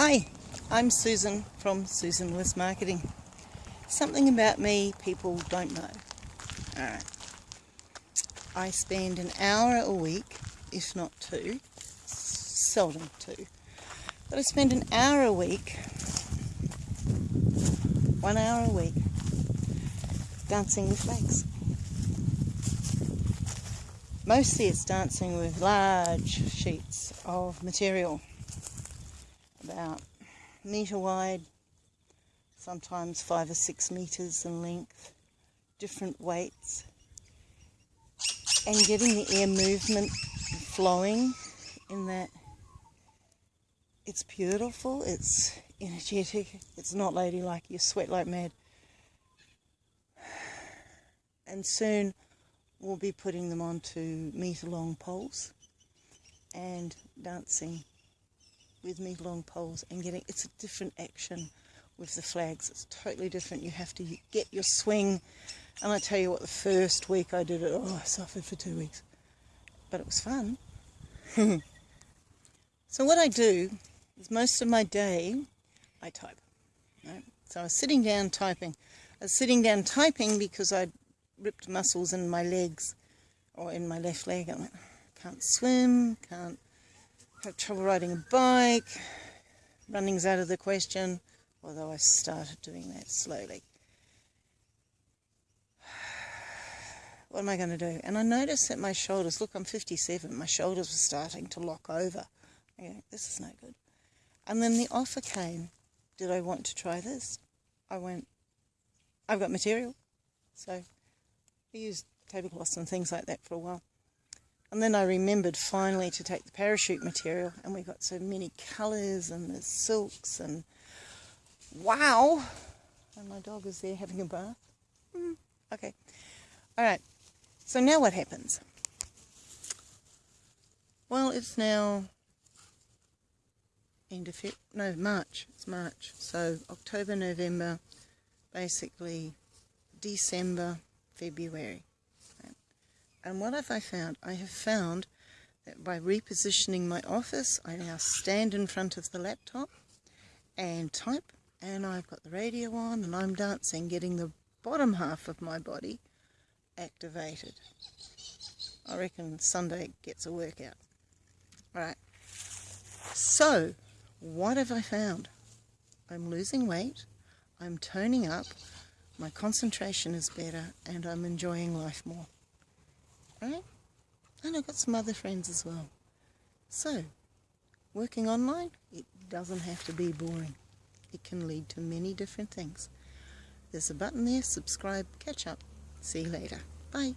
Hi, I'm Susan from Susan Lewis Marketing. Something about me people don't know. Alright. I spend an hour a week, if not two, seldom two, but I spend an hour a week, one hour a week, dancing with flags. Mostly it's dancing with large sheets of material about metre wide, sometimes five or six metres in length, different weights, and getting the air movement flowing in that it's beautiful, it's energetic, it's not ladylike, you sweat like mad. And soon we'll be putting them onto metre long poles and dancing with me long poles and getting it's a different action with the flags. It's totally different. You have to get your swing. And I tell you what the first week I did it oh I suffered for two weeks. But it was fun. So what I do is most of my day I type right? so I was sitting down typing. I was sitting down typing because I'd ripped muscles in my legs or in my left leg. I went can't swim can't have trouble riding a bike. Running's out of the question, although I started doing that slowly. What am I going to do? And I noticed that my shoulders, look, I'm 57, my shoulders were starting to lock over. Go, this is no good. And then the offer came, did I want to try this? I went, I've got material. So I used tablecloths and things like that for a while. And then I remembered finally to take the parachute material and we got so many colours and the silks and wow! And my dog is there having a bath. Mm, okay. Alright. So now what happens? Well, it's now end of Feb no, March. It's March. So October, November, basically December, February. And what have I found? I have found that by repositioning my office, I now stand in front of the laptop and type, and I've got the radio on, and I'm dancing, getting the bottom half of my body activated. I reckon Sunday gets a workout. Alright, so what have I found? I'm losing weight, I'm toning up, my concentration is better, and I'm enjoying life more right? And I've got some other friends as well. So, working online, it doesn't have to be boring. It can lead to many different things. There's a button there, subscribe, catch up. See you later. Bye.